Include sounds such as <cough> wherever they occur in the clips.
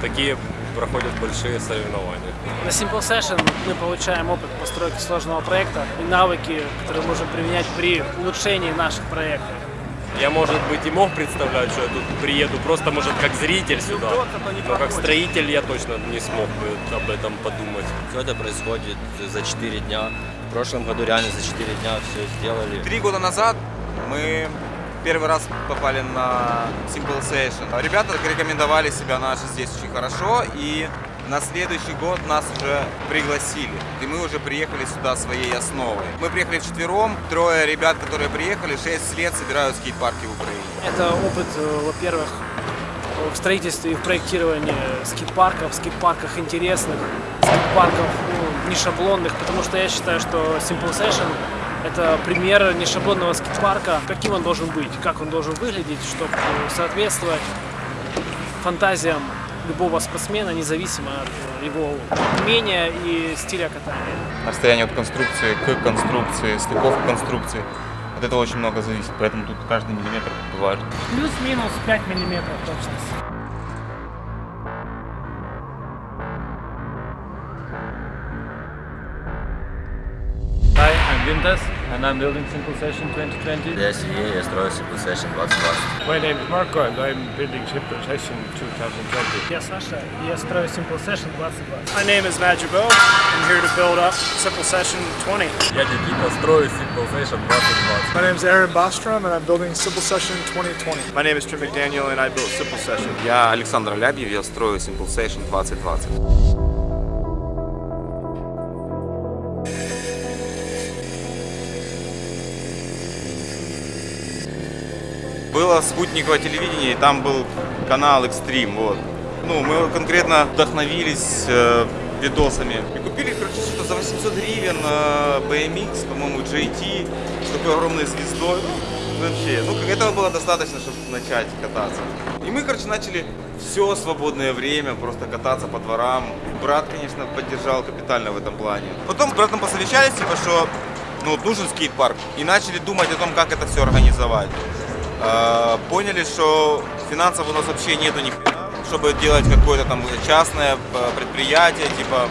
такие проходят большие соревнования. На Simple Session мы получаем опыт постройки сложного проекта и навыки, которые можем применять при улучшении наших проектов. Я, может быть, и мог представлять, что я тут приеду просто, может, как зритель сюда, но как строитель я точно не смог бы об этом подумать. Все это происходит за 4 дня. В прошлом году реально за 4 дня все сделали. Три года назад мы первый раз попали на Simple Session. Ребята рекомендовали себя наши здесь очень хорошо, и на следующий год нас уже пригласили. И мы уже приехали сюда своей основой. Мы приехали вчетвером, трое ребят, которые приехали, 6 лет собирают скейт-парки в Украине. Это опыт, э, во-первых, в строительстве и в проектировании скейт-парков, скейт-парках интересных, скейт-парков ну, не шаблонных, потому что я считаю, что Simple Session это пример нешаблонного скейт-парка, каким он должен быть, как он должен выглядеть, чтобы соответствовать фантазиям любого спортсмена, независимо от его умения и стиля катания. Расстояние от конструкции к конструкции, стыковка конструкции. От этого очень много зависит, поэтому тут каждый миллиметр важен. Плюс-минус 5 миллиметров точность. Hi, I'm Vintas and I'm building Simple Session 2020. Я Сергей, я строю Simple Session 2020. My name is Marco and I'm building Simple Session 2020. Я Саша, и я строю Simple Session 2020. My name is Matt Jabot. I'm here to build up Simple Session 20. Я Никита, строю Simple Session 2020. My name is Aaron Bostrom and I'm building Simple Session 2020. My name is Tim McDaniel and I built Simple Session. Я Александр Лябьев, я строю Simple Session 2020. Было спутниковое телевидение, и там был канал Extreme, вот. Ну, мы конкретно вдохновились э, видосами. И купили, короче, что-то за 800 гривен э, BMX, по-моему, JT, с такой огромной звездой. Ну, Вообще, ну, как этого было достаточно, чтобы начать кататься. И мы, короче, начали все свободное время просто кататься по дворам. Брат, конечно, поддержал капитально в этом плане. Потом с братом посовещались, типа, что ну, вот нужен скейт-парк. И начали думать о том, как это все организовать. Э, поняли, что финансов у нас вообще нету ни хрена, чтобы делать какое-то там частное э, предприятие, типа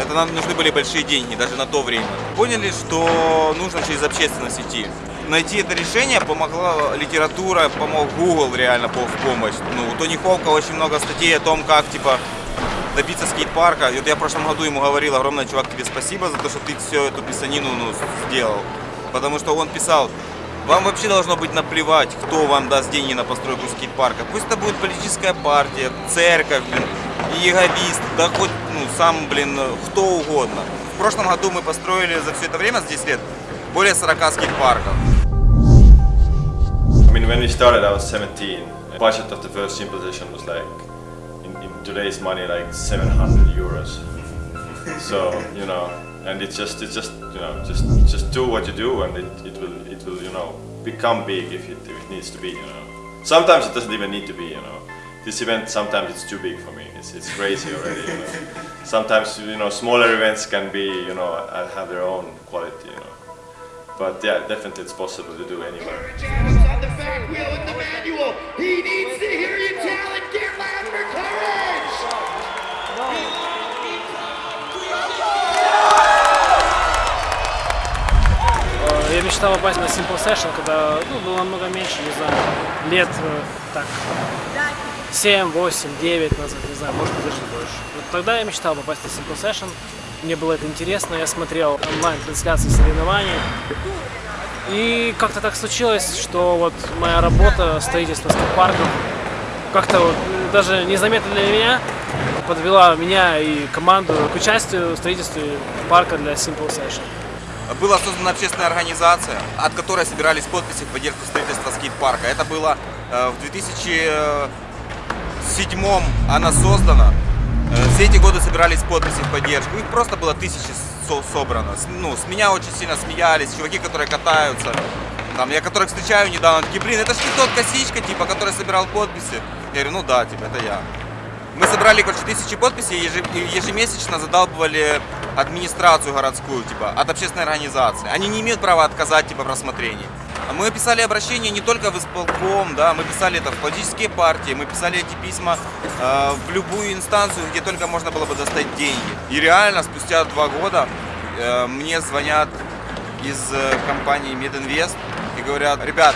это нам нужны были большие деньги, даже на то время. Поняли, что нужно через общественность идти. Найти это решение помогла литература, помог Google реально в помощь. Ну, у Тони Хоука очень много статей о том, как, типа, добиться скейт-парка. И вот я в прошлом году ему говорил, огромное, чувак, тебе спасибо за то, что ты всю эту писанину ну, сделал. Потому что он писал, вам вообще должно быть наплевать, кто вам даст деньги на постройку скейт-парка. Пусть это будет политическая партия, церковь, блин, иеговист, да хоть, ну, сам, блин, кто угодно. В прошлом году мы построили за все это время, за 10 лет, более 40 скейт-парков. I mean, when we started, I was 17. The budget of the first session was like, in, in today's money, like 700 euros. So you know, and it's just, it's just, you know, just, just do what you do, and it, it will, it will, you know, become big if it, if it needs to be. You know, sometimes it doesn't even need to be. You know, this event sometimes it's too big for me. It's, it's crazy already. You know, <laughs> sometimes you know smaller events can be, you know, uh, have their own quality. You know. But yeah, definitely it's possible to do anywhere. Мечтал попасть на Simple Session, когда ну, было намного меньше, не знаю, лет э, так 7, 8, 9 назад, не знаю, может даже больше. Вот тогда я мечтал попасть на Simple Session. Мне было это интересно, я смотрел онлайн-трансляции соревнований. И как-то так случилось, что вот моя работа, строительство скейт-парков, как-то вот даже незаметно для меня подвела меня и команду к участию в строительстве парка для Simple Session. Была создана общественная организация, от которой собирались подписи в поддержку строительства скейт-парка. Это было э, в 2007 она создана. Э, Все эти годы собирались подписи в поддержку. Их просто было тысячи со- собрано. Ну, с меня очень сильно смеялись, чуваки, которые катаются. Там, я которых встречаю недавно, такие, блин, это ж не тот косичка, типа, который собирал подписи. Я говорю, ну да, типа, это я. Мы собрали, короче, тысячи подписей и ежемесячно задалбывали администрацию городскую, типа, от общественной организации. Они не имеют права отказать, типа, в рассмотрении. Мы писали обращения не только в исполком, да, мы писали это в политические партии, мы писали эти письма э, в любую инстанцию, где только можно было бы достать деньги. И реально спустя два года э, мне звонят из э, компании Мединвест и говорят, ребят,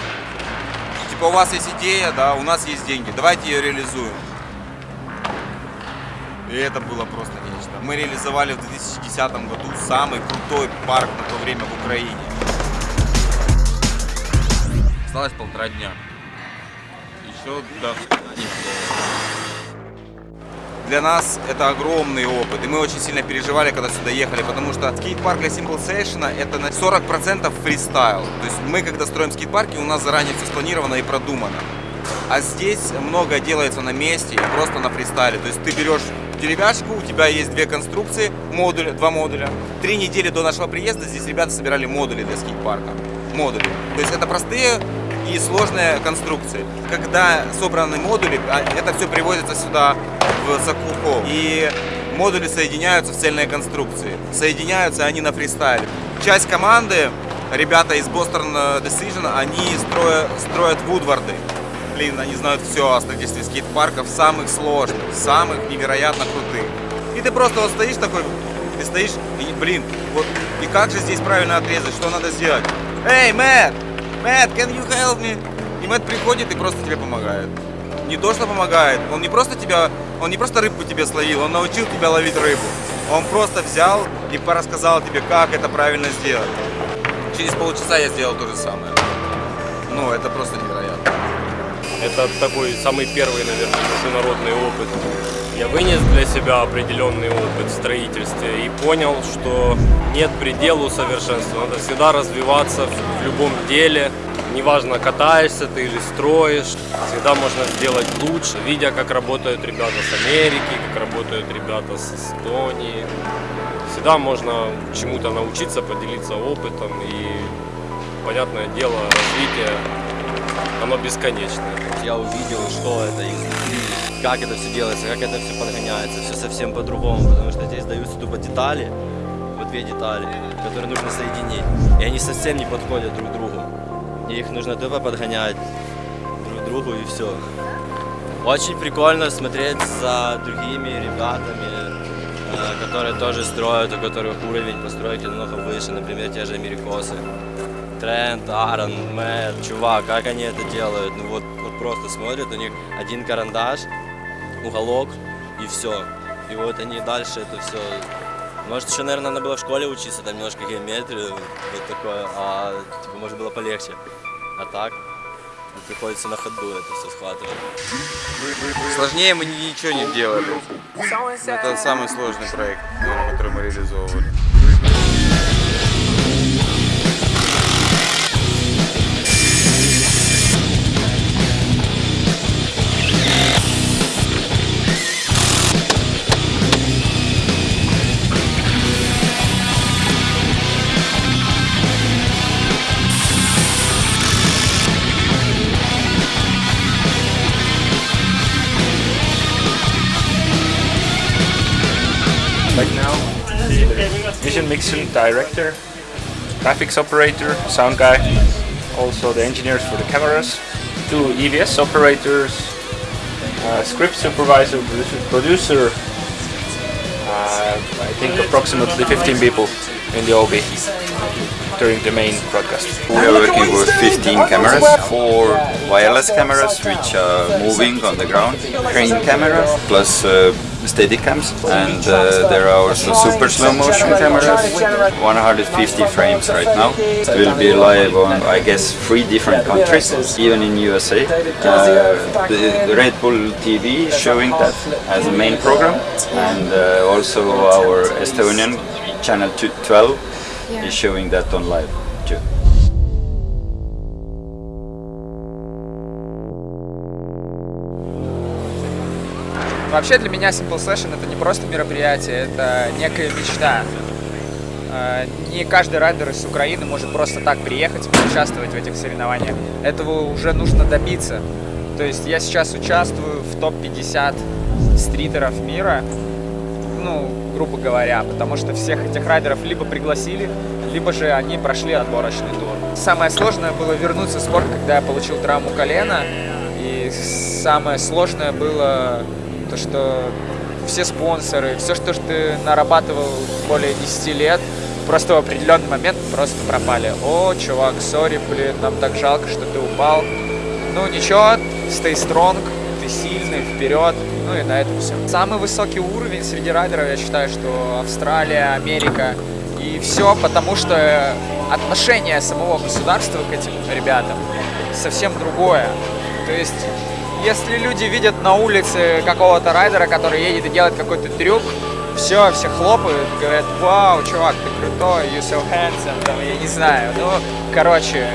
типа у вас есть идея, да, у нас есть деньги, давайте ее реализуем. И это было просто нечто. Мы реализовали в 2010 году самый крутой парк на то время в Украине. Осталось полтора дня. Еще до для нас это огромный опыт, и мы очень сильно переживали, когда сюда ехали, потому что скейт-парк для Simple Session это на 40% фристайл. То есть мы, когда строим скейт-парки, у нас заранее все спланировано и продумано. А здесь многое делается на месте и просто на фристайле. То есть ты берешь деревяшку, у тебя есть две конструкции, модуля, два модуля. Три недели до нашего приезда здесь ребята собирали модули для скейт-парка. Модули. То есть это простые и сложные конструкции. Когда собраны модули, а, это все привозится сюда в Сакухо. И модули соединяются в цельные конструкции. Соединяются они на фристайле. Часть команды, ребята из Boston Decision, они строят, строят вудварды. Блин, они знают все о строительстве скейт-парков, самых сложных, самых невероятно крутых. И ты просто вот стоишь такой, ты стоишь, и, блин, вот, и как же здесь правильно отрезать, что надо сделать? Эй, Мэтт! Мэтт, can you help me? И Мэтт приходит и просто тебе помогает. Не то, что помогает, он не просто тебя, он не просто рыбку тебе словил, он научил тебя ловить рыбу. Он просто взял и порассказал тебе, как это правильно сделать. Через полчаса я сделал то же самое. Ну, это просто. Это такой самый первый, наверное, международный опыт. Я вынес для себя определенный опыт в строительстве и понял, что нет пределу совершенства. Надо всегда развиваться в любом деле. Неважно, катаешься ты или строишь, всегда можно сделать лучше, видя, как работают ребята с Америки, как работают ребята с Эстонии. Всегда можно чему-то научиться, поделиться опытом и, понятное дело, развитие, оно бесконечное. Я увидел, что это изнутри, как это все делается, как это все подгоняется, все совсем по-другому, потому что здесь даются тупо детали, вот две детали, которые нужно соединить, и они совсем не подходят друг другу. И их нужно тупо подгонять друг другу и все. Очень прикольно смотреть за другими ребятами, э, которые тоже строят, у которых уровень постройки намного выше, например, те же америкосы. Трент, Аарон, Мэтт, чувак, как они это делают? Ну вот, вот просто смотрят, у них один карандаш, уголок и все. И вот они дальше это все. Может, еще, наверное, надо было в школе учиться, там немножко геометрию, вот такое, а типа, может было полегче. А так, ну, приходится на ходу это все схватывать. Сложнее мы ничего не делали. Это самый сложный проект, который мы реализовывали. Vision mixing director, graphics operator, sound guy, also the engineers for the cameras, two EVS operators, uh, script supervisor, producer, uh, I think approximately 15 people in the OB during the main broadcast. We are working with 15 cameras, four wireless cameras which are moving on the ground, crane cameras plus uh, Steadicams and uh, there are also super slow motion cameras, 150 frames right now. It will be live on I guess three different countries, even in USA. Uh, the, Red Bull TV showing that as a main program and uh, also our Estonian channel 12 is showing that on live too. Вообще для меня Simple Session это не просто мероприятие, это некая мечта. Э, Не каждый райдер из Украины может просто так приехать и участвовать в этих соревнованиях. Этого уже нужно добиться. То есть я сейчас участвую в топ-50 стритеров мира. ну, грубо говоря, потому что всех этих райдеров либо пригласили, либо же они прошли отборочный тур. Самое сложное было вернуться в спорт, когда я получил травму колена, и самое сложное было то, что все спонсоры, все, что ты нарабатывал более 10 лет, просто в определенный момент просто пропали. О, чувак, сори, блин, нам так жалко, что ты упал. Ну ничего, stay strong, ты сильный, вперед, ну и на этом все. Самый высокий уровень среди райдеров, я считаю, что Австралия, Америка, и все потому, что отношение самого государства к этим ребятам совсем другое. То есть, если люди видят на улице какого-то райдера, который едет и делает какой-то трюк, все, все хлопают, говорят, вау, чувак, ты крутой, you so handsome, там, я не знаю. Ну, короче,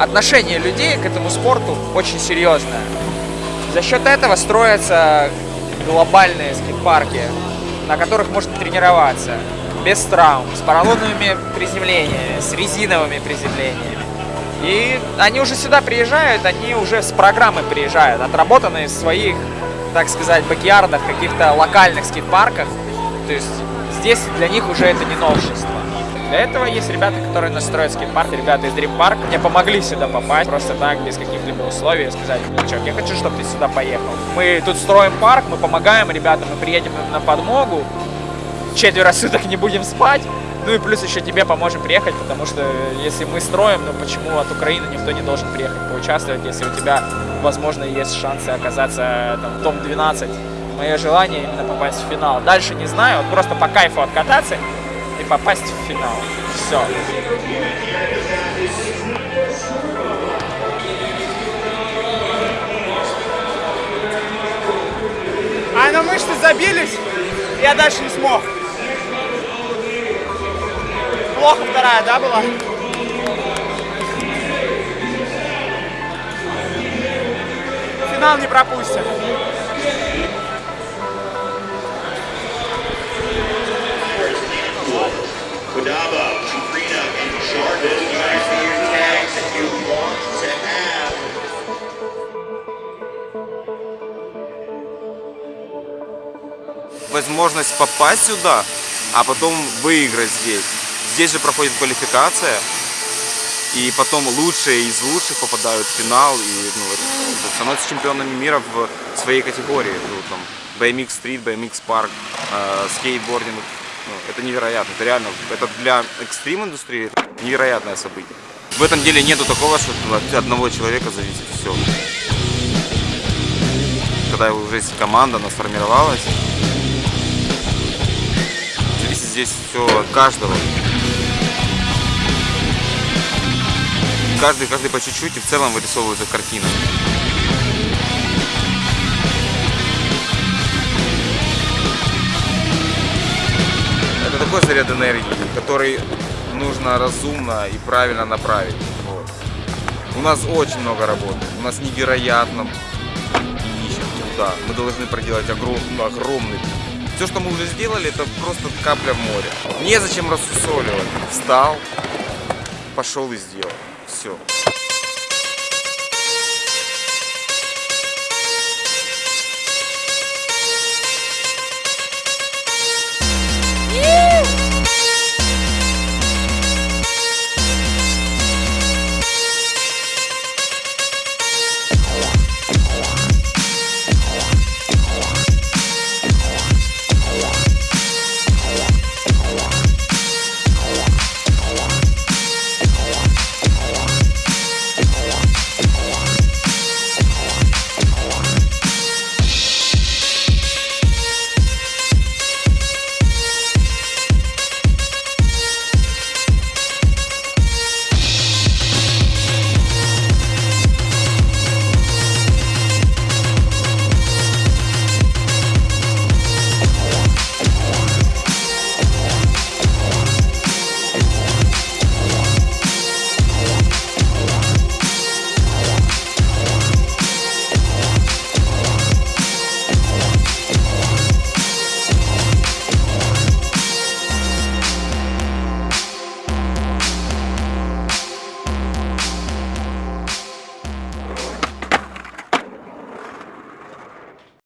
отношение людей к этому спорту очень серьезное. За счет этого строятся глобальные скейт-парки, на которых можно тренироваться без травм, с поролоновыми приземлениями, с резиновыми приземлениями. И они уже сюда приезжают, они уже с программы приезжают, отработанные в своих, так сказать, бакьярдах, каких-то локальных скейт-парках. То есть здесь для них уже это не новшество. Для этого есть ребята, которые настроят скейт-парк, ребята из Dream Park. Мне помогли сюда попасть, просто так, без каких-либо условий, сказать, ну, чувак, я хочу, чтобы ты сюда поехал. Мы тут строим парк, мы помогаем ребятам, мы приедем на подмогу, четверо суток не будем спать, ну и плюс еще тебе поможем приехать, потому что если мы строим, ну почему от Украины никто не должен приехать поучаствовать, если у тебя, возможно, есть шансы оказаться там, в топ-12. Мое желание именно попасть в финал. Дальше не знаю, вот просто по кайфу откататься попасть в финал. Все. А на мышцы забились, я дальше не смог. Плохо вторая, да, была? Финал не пропустим. Kodaba, Sabrina, and Jarvis, you guys see your tags that you want to have. Возможность попасть сюда, а потом выиграть здесь. Здесь же проходит квалификация, и потом лучшие из лучших попадают в финал и ну, становятся чемпионами мира в своей категории. Ну, там, BMX Street, BMX Park, э, скейтбординг. Ну, это невероятно, это реально, это для экстрим индустрии это невероятное событие. В этом деле нету такого, что от одного человека зависит все. Когда уже есть команда, она сформировалась, зависит здесь все от каждого. Каждый, каждый по чуть-чуть и в целом вырисовывается картина. Такой заряд энергии, который нужно разумно и правильно направить. Вот. У нас очень много работы, у нас невероятно ищем труда. Мы должны проделать огромный, огромный. Все, что мы уже сделали, это просто капля в море. Незачем рассусоливать. Встал, пошел и сделал. Все.